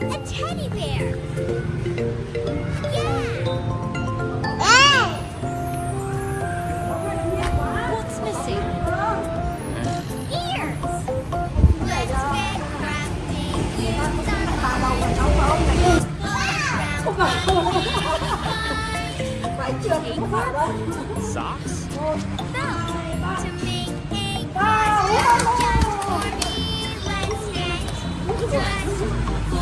A teddy bear. Yeah. What's missing? Ears. Let's get crafty. Use Socks? To make a costume just for me, let's get dressed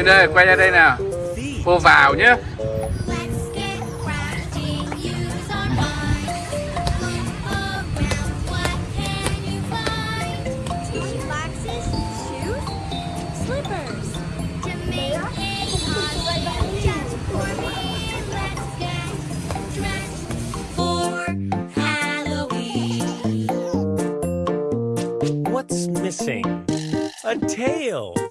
Lên đây, quay ra đây nào Cô vào nhé What's missing? A tail.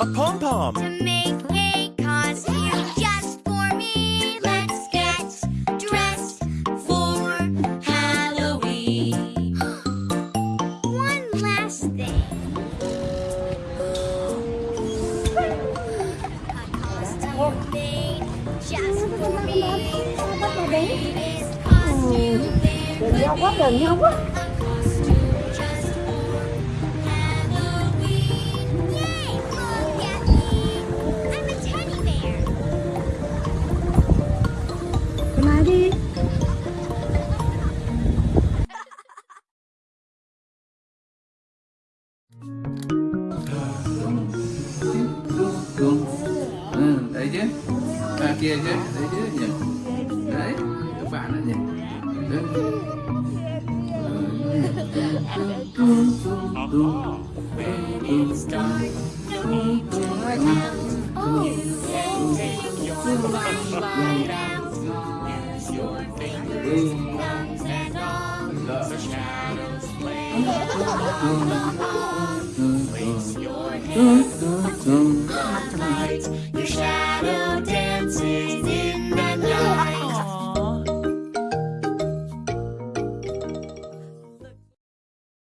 A pom pom. To make a costume just for me, let's get dressed for Halloween. One last thing. A costume made just for me. The greatest costume there kia chứ Đấy chứ nhỉ? Đấy Các bạn đấy nhỉ. Đấy. To. Place your hands on the light. Your shadow dances